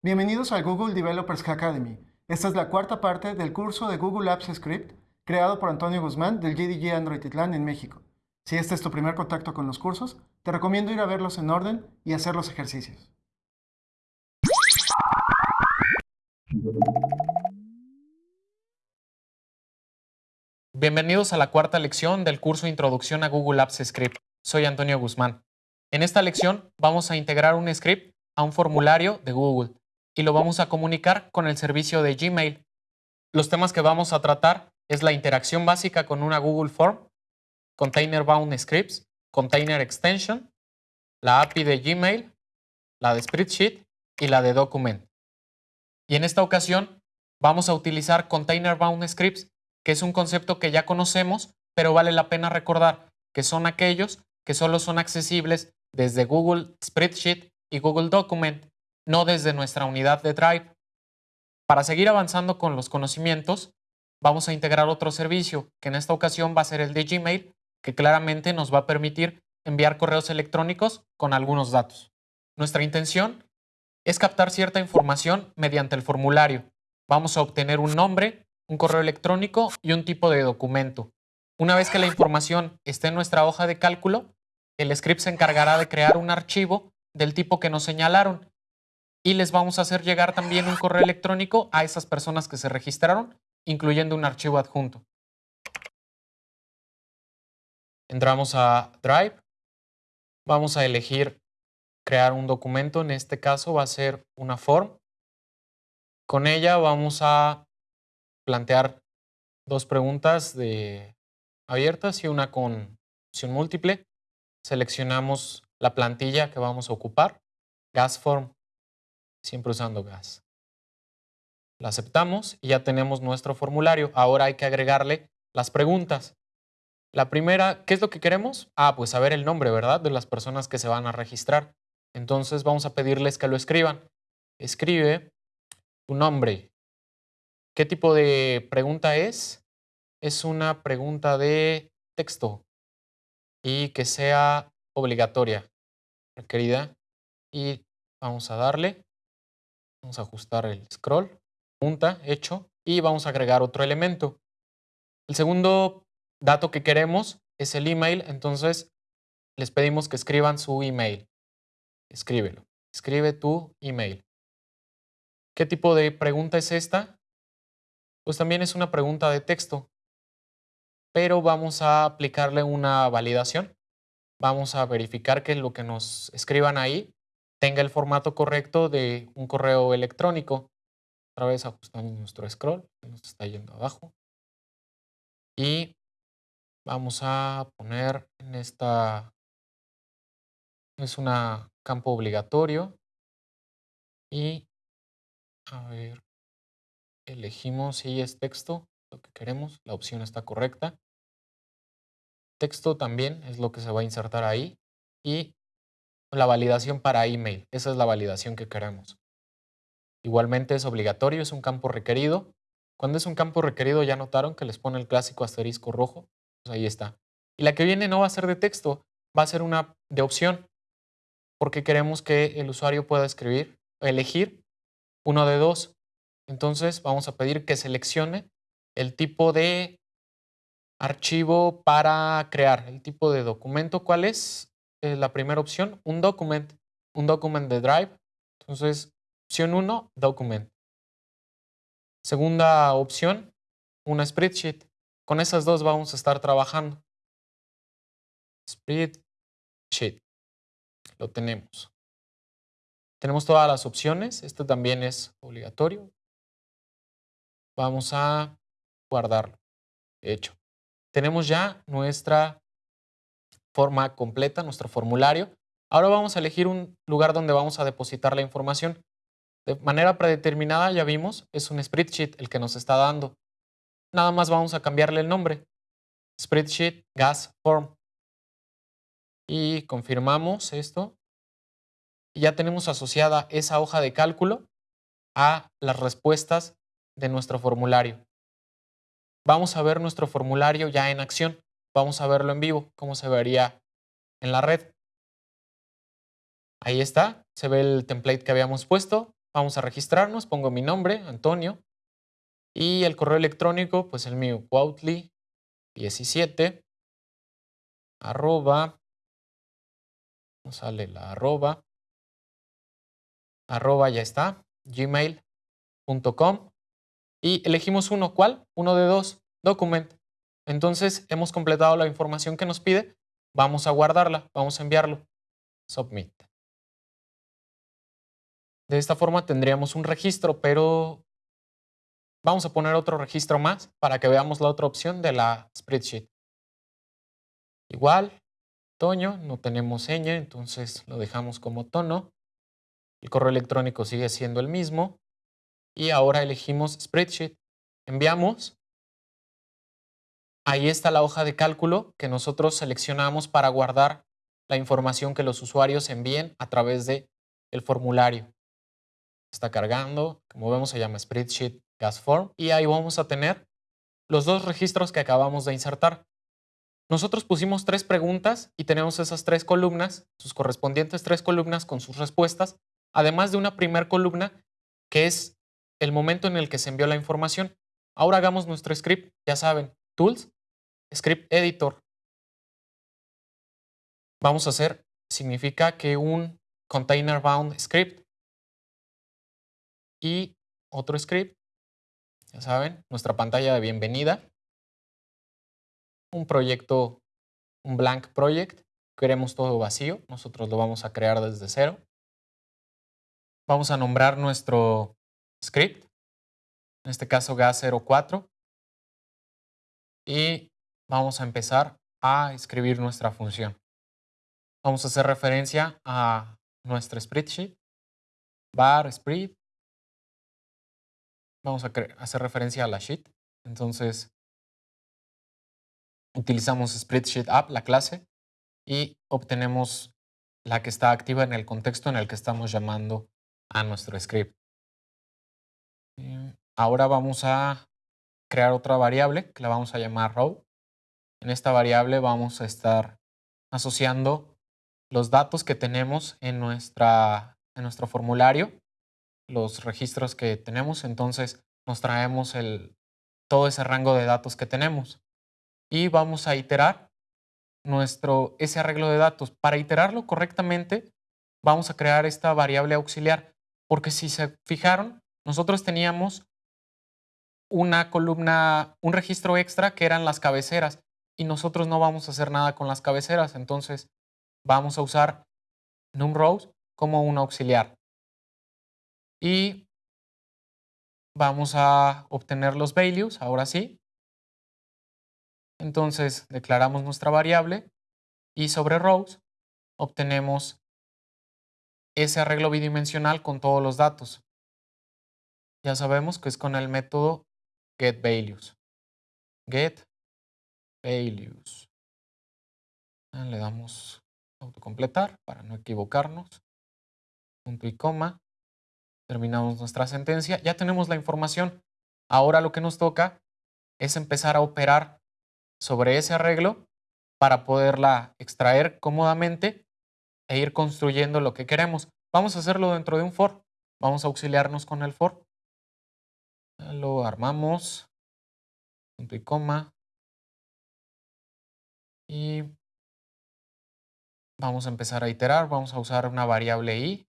Bienvenidos al Google Developers Academy. Esta es la cuarta parte del curso de Google Apps Script creado por Antonio Guzmán del GDG Android Titlán en México. Si este es tu primer contacto con los cursos, te recomiendo ir a verlos en orden y hacer los ejercicios. Bienvenidos a la cuarta lección del curso Introducción a Google Apps Script. Soy Antonio Guzmán. En esta lección vamos a integrar un script a un formulario de Google y lo vamos a comunicar con el servicio de Gmail. Los temas que vamos a tratar es la interacción básica con una Google Form, Container Bound Scripts, Container Extension, la API de Gmail, la de Spreadsheet y la de Document. Y en esta ocasión vamos a utilizar Container Bound Scripts, que es un concepto que ya conocemos, pero vale la pena recordar que son aquellos que solo son accesibles desde Google Spreadsheet y Google Document, no desde nuestra unidad de Drive. Para seguir avanzando con los conocimientos, vamos a integrar otro servicio, que en esta ocasión va a ser el de Gmail, que claramente nos va a permitir enviar correos electrónicos con algunos datos. Nuestra intención es captar cierta información mediante el formulario. Vamos a obtener un nombre, un correo electrónico y un tipo de documento. Una vez que la información esté en nuestra hoja de cálculo, el script se encargará de crear un archivo del tipo que nos señalaron y les vamos a hacer llegar también un correo electrónico a esas personas que se registraron, incluyendo un archivo adjunto. Entramos a Drive. Vamos a elegir crear un documento. En este caso va a ser una form. Con ella vamos a plantear dos preguntas de abiertas y una con opción múltiple seleccionamos la plantilla que vamos a ocupar, gas form, siempre usando gas. La aceptamos y ya tenemos nuestro formulario. Ahora hay que agregarle las preguntas. La primera, ¿qué es lo que queremos? Ah, pues saber el nombre, ¿verdad? De las personas que se van a registrar. Entonces vamos a pedirles que lo escriban. Escribe tu nombre. ¿Qué tipo de pregunta es? Es una pregunta de texto y que sea obligatoria, requerida. Y vamos a darle, vamos a ajustar el scroll, punta, hecho, y vamos a agregar otro elemento. El segundo dato que queremos es el email, entonces les pedimos que escriban su email. Escríbelo. Escribe tu email. ¿Qué tipo de pregunta es esta? Pues también es una pregunta de texto pero vamos a aplicarle una validación. Vamos a verificar que lo que nos escriban ahí tenga el formato correcto de un correo electrónico. Otra vez ajustamos nuestro scroll, nos está yendo abajo. Y vamos a poner en esta, es un campo obligatorio. Y, a ver, elegimos si es texto, lo que queremos, la opción está correcta. Texto también es lo que se va a insertar ahí. Y la validación para email, esa es la validación que queremos. Igualmente es obligatorio, es un campo requerido. Cuando es un campo requerido ya notaron que les pone el clásico asterisco rojo. Pues ahí está. Y la que viene no va a ser de texto, va a ser una de opción, porque queremos que el usuario pueda escribir, elegir uno de dos. Entonces vamos a pedir que seleccione el tipo de archivo para crear, el tipo de documento. ¿Cuál es eh, la primera opción? Un document, un document de Drive. Entonces, opción 1, document. Segunda opción, una spreadsheet. Con esas dos vamos a estar trabajando. Spreadsheet. Lo tenemos. Tenemos todas las opciones. Este también es obligatorio. Vamos a guardarlo. Hecho. Tenemos ya nuestra completa, nuestro formulario. Ahora vamos a elegir un lugar donde vamos a depositar la información. De manera predeterminada, ya vimos, es un spreadsheet el que nos está dando. Nada más vamos a cambiarle el nombre. Spreadsheet Gas Form. Y confirmamos esto. Ya tenemos asociada esa hoja de cálculo a las respuestas de nuestro formulario vamos a ver nuestro formulario ya en acción. Vamos a verlo en vivo, cómo se vería en la red. Ahí está, se ve el template que habíamos puesto. vamos a registrarnos, pongo mi nombre, Antonio, y el correo electrónico, pues el mío, Cuautli17, arroba, no sale la arroba, arroba ya está, gmail.com, y elegimos uno, ¿cuál? Uno de dos, document. Entonces hemos completado la información que nos pide, vamos a guardarla, vamos a enviarlo, submit. De esta forma tendríamos un registro, pero vamos a poner otro registro más para que veamos la otra opción de la spreadsheet. Igual, Toño, no tenemos seña, entonces lo dejamos como tono. El correo electrónico sigue siendo el mismo. Y ahora elegimos spreadsheet. Enviamos. Ahí está la hoja de cálculo que nosotros seleccionamos para guardar la información que los usuarios envíen a través del el formulario está cargando, como vemos se llama Spreadsheet Gas Form y ahí vamos a tener los dos registros que acabamos de insertar. Nosotros pusimos tres preguntas y tenemos esas tres columnas, sus correspondientes tres columnas con sus respuestas, además de una primera columna que es el momento en el que se envió la información. Ahora hagamos nuestro script, ya saben, Tools, Script Editor. Vamos a hacer, significa que un container bound script y otro script, ya saben, nuestra pantalla de bienvenida, un proyecto, un blank project, queremos todo vacío, nosotros lo vamos a crear desde cero. Vamos a nombrar nuestro script, en este caso gas04, y vamos a empezar a escribir nuestra función. Vamos a hacer referencia a nuestro spreadsheet, bar spread vamos a hacer referencia a la sheet. Entonces, utilizamos Spreadsheet App, la clase, y obtenemos la que está activa en el contexto en el que estamos llamando a nuestro script. Ahora vamos a crear otra variable que la vamos a llamar row. En esta variable vamos a estar asociando los datos que tenemos en, nuestra, en nuestro formulario los registros que tenemos, entonces nos traemos el, todo ese rango de datos que tenemos y vamos a iterar nuestro, ese arreglo de datos. Para iterarlo correctamente, vamos a crear esta variable auxiliar, porque si se fijaron, nosotros teníamos una columna, un registro extra que eran las cabeceras y nosotros no vamos a hacer nada con las cabeceras, entonces vamos a usar numRows como un auxiliar y vamos a obtener los values, ahora sí. Entonces declaramos nuestra variable y sobre rows obtenemos ese arreglo bidimensional con todos los datos. Ya sabemos que es con el método getValues. GetValues. Le damos autocompletar para no equivocarnos. Punto y coma terminamos nuestra sentencia, ya tenemos la información. Ahora lo que nos toca es empezar a operar sobre ese arreglo para poderla extraer cómodamente e ir construyendo lo que queremos. Vamos a hacerlo dentro de un for. Vamos a auxiliarnos con el for. Lo armamos, punto y coma. Y vamos a empezar a iterar. Vamos a usar una variable i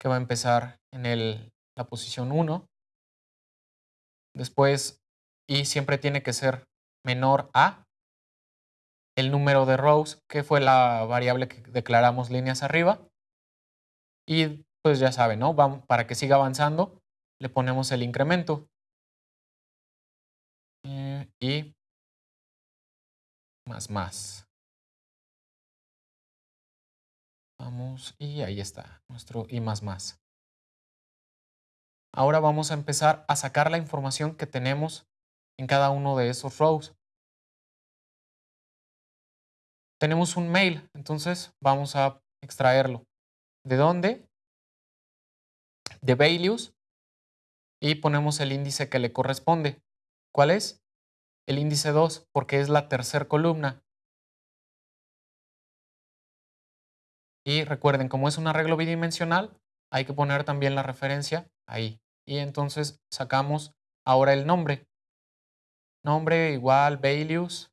que va a empezar en el, la posición 1. Después, y siempre tiene que ser menor a el número de rows, que fue la variable que declaramos líneas arriba. Y pues ya saben, ¿no? Vamos, para que siga avanzando, le ponemos el incremento. Eh, y más más. Vamos, y ahí está, nuestro y más más. Ahora vamos a empezar a sacar la información que tenemos en cada uno de esos rows. Tenemos un mail, entonces vamos a extraerlo. ¿De dónde? De values y ponemos el índice que le corresponde. ¿Cuál es? El índice 2, porque es la tercera columna. Y recuerden, como es un arreglo bidimensional, hay que poner también la referencia ahí. Y entonces sacamos ahora el nombre. Nombre igual values,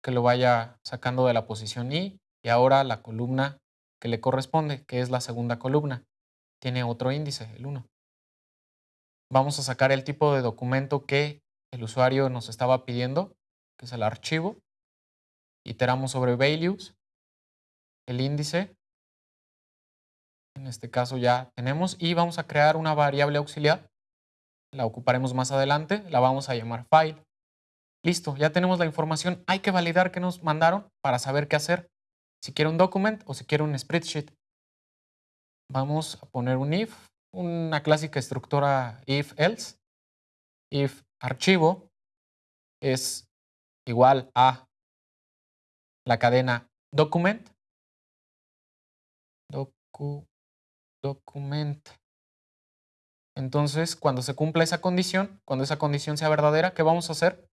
que lo vaya sacando de la posición i. Y ahora la columna que le corresponde, que es la segunda columna. Tiene otro índice, el 1. Vamos a sacar el tipo de documento que el usuario nos estaba pidiendo, que es el archivo. Iteramos sobre values, el índice. En este caso ya tenemos y vamos a crear una variable auxiliar. La ocuparemos más adelante, la vamos a llamar file. Listo, ya tenemos la información. Hay que validar qué nos mandaron para saber qué hacer si quiero un document o si quiero un spreadsheet. Vamos a poner un if, una clásica estructura if else. If archivo es igual a la cadena document. Docu, document. Entonces, cuando se cumpla esa condición, cuando esa condición sea verdadera, ¿qué vamos a hacer?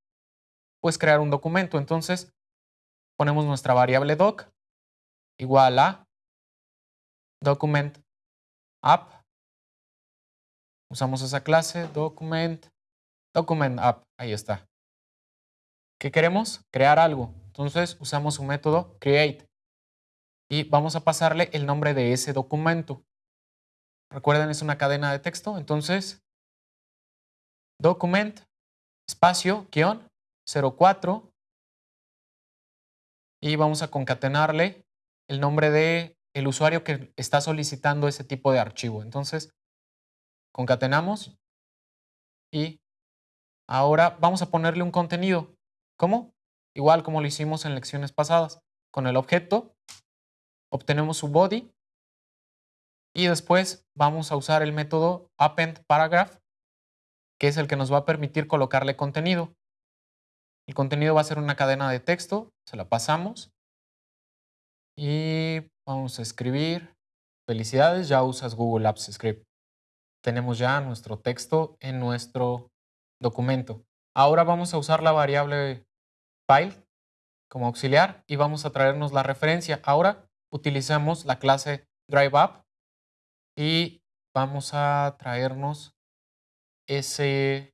Pues crear un documento. Entonces, ponemos nuestra variable doc igual a document app. Usamos esa clase, document, document app, ahí está. ¿Qué queremos? Crear algo. Entonces usamos un método create y vamos a pasarle el nombre de ese documento. Recuerden, es una cadena de texto, entonces document espacio guion 04 y vamos a concatenarle el nombre de el usuario que está solicitando ese tipo de archivo. Entonces, concatenamos y ahora vamos a ponerle un contenido. ¿Cómo? Igual como lo hicimos en lecciones pasadas. Con el objeto obtenemos su body y después vamos a usar el método append paragraph que es el que nos va a permitir colocarle contenido. El contenido va a ser una cadena de texto, se la pasamos y vamos a escribir, felicidades, ya usas Google Apps Script. Tenemos ya nuestro texto en nuestro documento. Ahora vamos a usar la variable file como auxiliar y vamos a traernos la referencia. Ahora utilizamos la clase DriveUp y vamos a traernos ese,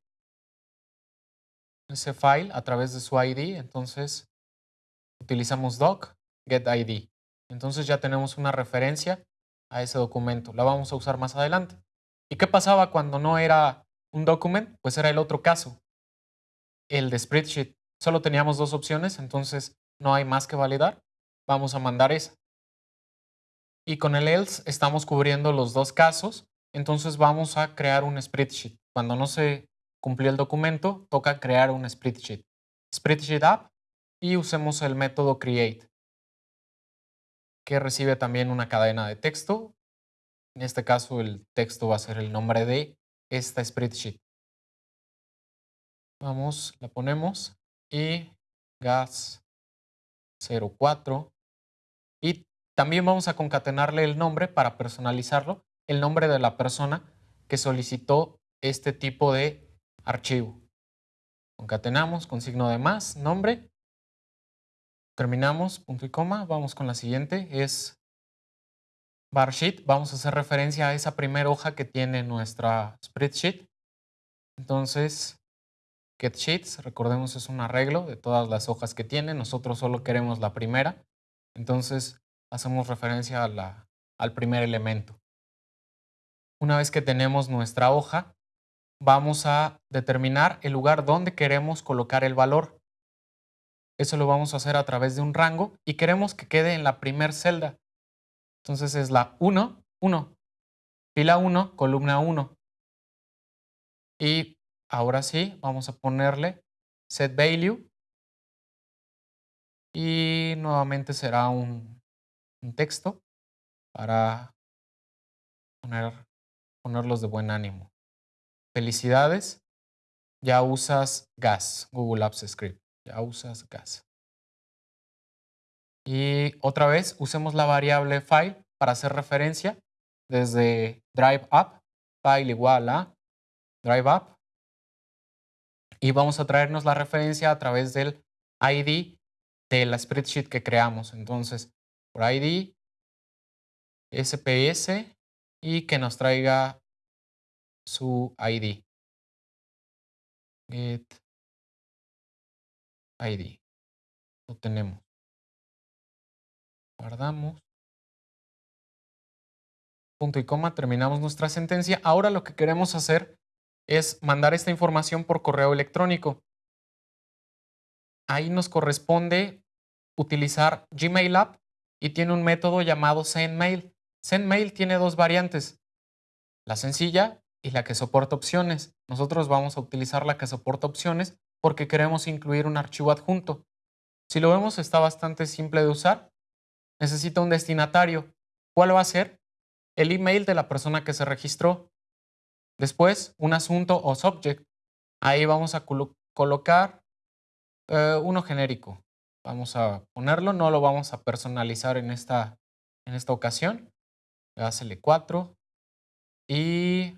ese file a través de su ID. Entonces utilizamos doc getID. Entonces ya tenemos una referencia a ese documento. La vamos a usar más adelante. ¿Y qué pasaba cuando no era un documento? Pues era el otro caso, el de spreadsheet. Solo teníamos dos opciones, entonces no hay más que validar. Vamos a mandar esa. Y con el else estamos cubriendo los dos casos, entonces vamos a crear un spreadsheet. Cuando no se cumplió el documento, toca crear un spreadsheet. Spreadsheet app y usemos el método create que recibe también una cadena de texto. En este caso el texto va a ser el nombre de esta spreadsheet. Vamos, la ponemos y gas 04 y también vamos a concatenarle el nombre para personalizarlo, el nombre de la persona que solicitó este tipo de archivo. Concatenamos con signo de más, nombre Terminamos, punto y coma. Vamos con la siguiente. Es bar sheet. Vamos a hacer referencia a esa primera hoja que tiene nuestra spreadsheet. Entonces, get sheets, recordemos es un arreglo de todas las hojas que tiene. Nosotros solo queremos la primera. Entonces, hacemos referencia a al primer elemento. Una vez que tenemos nuestra hoja, vamos a determinar el lugar donde queremos colocar el valor. Eso lo vamos a hacer a través de un rango y queremos que quede en la primer celda. Entonces es la 1, 1, fila 1, columna 1. Y ahora sí, vamos a ponerle set value y nuevamente será un, texto para poner, ponerlos de buen ánimo. Felicidades, ya usas GAS, Google Apps Script ya usas gas. Y otra vez usemos la variable file para hacer referencia desde drive up, file igual a drive up. Y vamos a traernos la referencia a través del ID de la spreadsheet que creamos. Entonces, por ID, SPS, y que nos traiga su ID. Get ID. Lo tenemos. Guardamos. Punto y coma, terminamos nuestra sentencia. Ahora lo que queremos hacer es mandar esta información por correo electrónico. Ahí nos corresponde utilizar Gmail App y tiene un método llamado SendMail. SendMail tiene dos variantes, la sencilla y la que soporta opciones. Nosotros vamos a utilizar la que soporta opciones porque queremos incluir un archivo adjunto. Si lo vemos está bastante simple de usar. Necesita un destinatario. ¿Cuál va a ser? El email de la persona que se registró. Después, un asunto o subject. Ahí vamos a colocar eh, uno genérico. Vamos a ponerlo, no lo vamos a personalizar en esta, en esta ocasión. Hacele 4. Y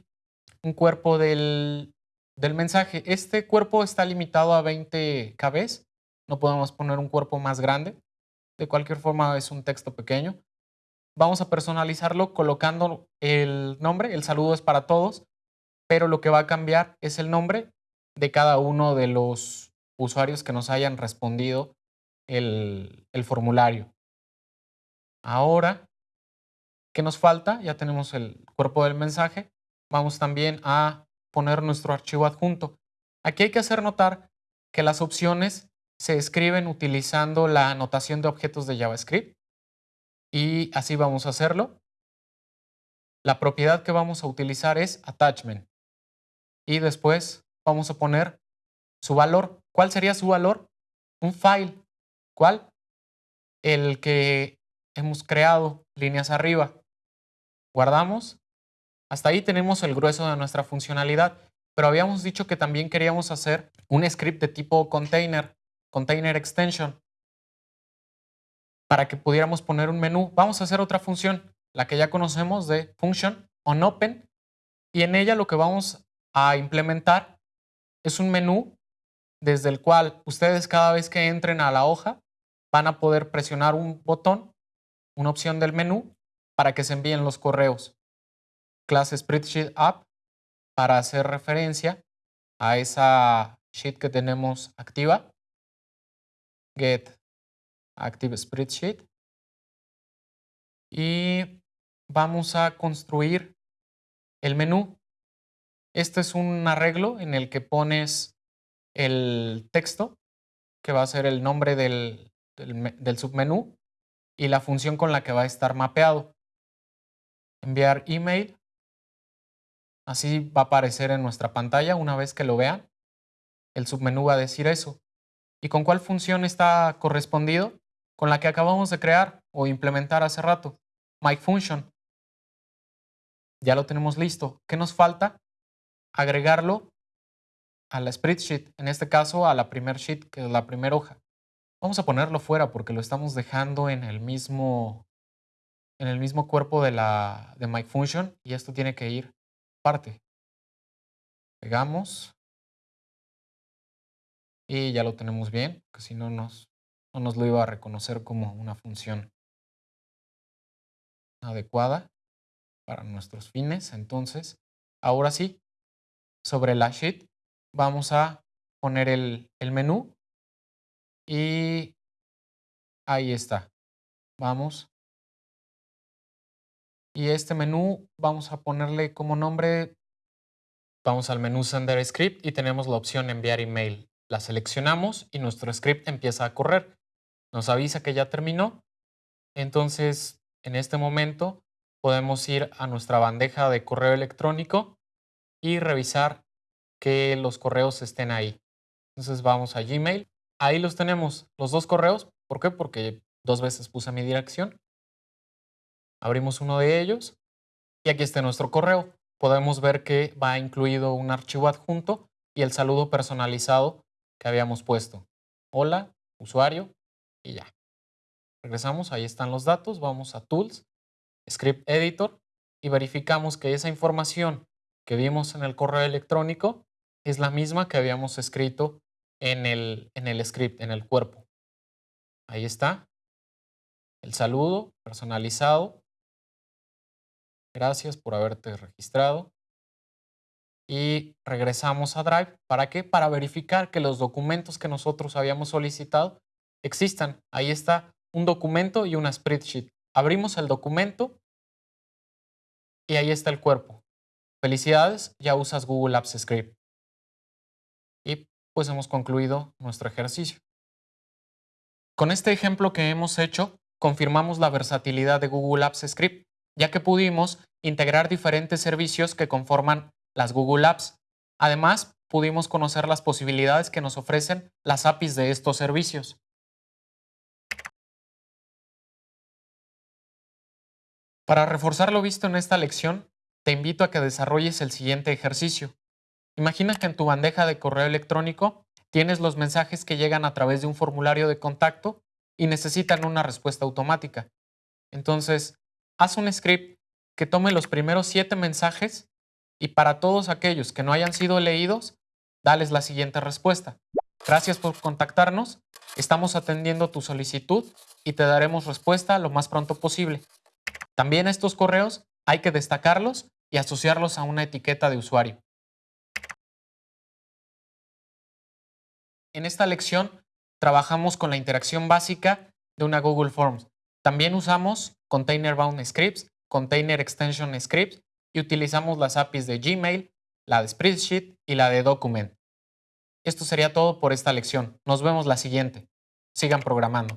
un cuerpo del, del mensaje. Este cuerpo está limitado a 20 KB. No podemos poner un cuerpo más grande. De cualquier forma es un texto pequeño. Vamos a personalizarlo colocando el nombre. El saludo es para todos pero lo que va a cambiar es el nombre de cada uno de los usuarios que nos hayan respondido el, formulario. Ahora, ¿qué nos falta? Ya tenemos el cuerpo del mensaje. Vamos también a poner nuestro archivo adjunto. Aquí hay que hacer notar que las opciones se escriben utilizando la anotación de objetos de JavaScript y así vamos a hacerlo. La propiedad que vamos a utilizar es attachment y después vamos a poner su valor. ¿Cuál sería su valor? Un file. ¿Cuál? El que hemos creado, líneas arriba. Guardamos. Hasta ahí tenemos el grueso de nuestra funcionalidad, pero habíamos dicho que también queríamos hacer un script de tipo container, container extension, para que pudiéramos poner un menú. Vamos a hacer otra función, la que ya conocemos de function onOpen, y en ella lo que vamos a implementar es un menú desde el cual ustedes cada vez que entren a la hoja van a poder presionar un botón, una opción del menú para que se envíen los correos. Clase Spreadsheet App para hacer referencia a esa sheet que tenemos activa. Get Active Spreadsheet. Y vamos a construir el menú este es un arreglo en el que pones el texto, que va a ser el nombre del, submenú, y la función con la que va a estar mapeado. Enviar email. Así va a aparecer en nuestra pantalla una vez que lo vean. El submenú va a decir eso. ¿Y con cuál función está correspondido? Con la que acabamos de crear o implementar hace rato. MyFunction. Ya lo tenemos listo. ¿Qué nos falta? agregarlo a la spreadsheet, en este caso a la primer sheet, que es la primera hoja. Vamos a ponerlo fuera porque lo estamos dejando en el mismo, en el mismo cuerpo de, la, de MyFunction y esto tiene que ir parte. Pegamos y ya lo tenemos bien, porque si no nos, no nos lo iba a reconocer como una función adecuada para nuestros fines. Entonces, ahora sí, sobre la sheet vamos a poner el, menú y ahí está. Vamos. Y este menú vamos a ponerle como nombre, vamos al menú Sender Script y tenemos la opción enviar email. La seleccionamos y nuestro script empieza a correr. Nos avisa que ya terminó. Entonces, en este momento podemos ir a nuestra bandeja de correo electrónico y revisar que los correos estén ahí. Entonces vamos a Gmail. Ahí los tenemos, los dos correos. ¿Por qué? Porque dos veces puse mi dirección. Abrimos uno de ellos y aquí está nuestro correo. Podemos ver que va incluido un archivo adjunto y el saludo personalizado que habíamos puesto. Hola, usuario y ya. Regresamos, ahí están los datos, vamos a Tools, Script Editor y verificamos que esa información que vimos en el correo electrónico es la misma que habíamos escrito en el, en el script, en el cuerpo. Ahí está. El saludo personalizado. Gracias por haberte registrado. Y regresamos a Drive. ¿Para qué? Para verificar que los documentos que nosotros habíamos solicitado existan. Ahí está un documento y una spreadsheet. Abrimos el documento y ahí está el cuerpo. Felicidades, ya usas Google Apps Script. Y pues hemos concluido nuestro ejercicio. Con este ejemplo que hemos hecho, confirmamos la versatilidad de Google Apps Script, ya que pudimos integrar diferentes servicios que conforman las Google Apps. Además, pudimos conocer las posibilidades que nos ofrecen las APIs de estos servicios. Para reforzar lo visto en esta lección, te invito a que desarrolles el siguiente ejercicio. Imagina que en tu bandeja de correo electrónico tienes los mensajes que llegan a través de un formulario de contacto y necesitan una respuesta automática. Entonces, haz un script que tome los primeros siete mensajes y para todos aquellos que no hayan sido leídos, dales la siguiente respuesta. Gracias por contactarnos, estamos atendiendo tu solicitud y te daremos respuesta lo más pronto posible. También estos correos hay que destacarlos y asociarlos a una etiqueta de usuario. En esta lección trabajamos con la interacción básica de una Google Forms. También usamos Container Bound Scripts, Container Extension Scripts y utilizamos las APIs de Gmail, la de Spreadsheet y la de Document. Esto sería todo por esta lección. Nos vemos la siguiente. Sigan programando.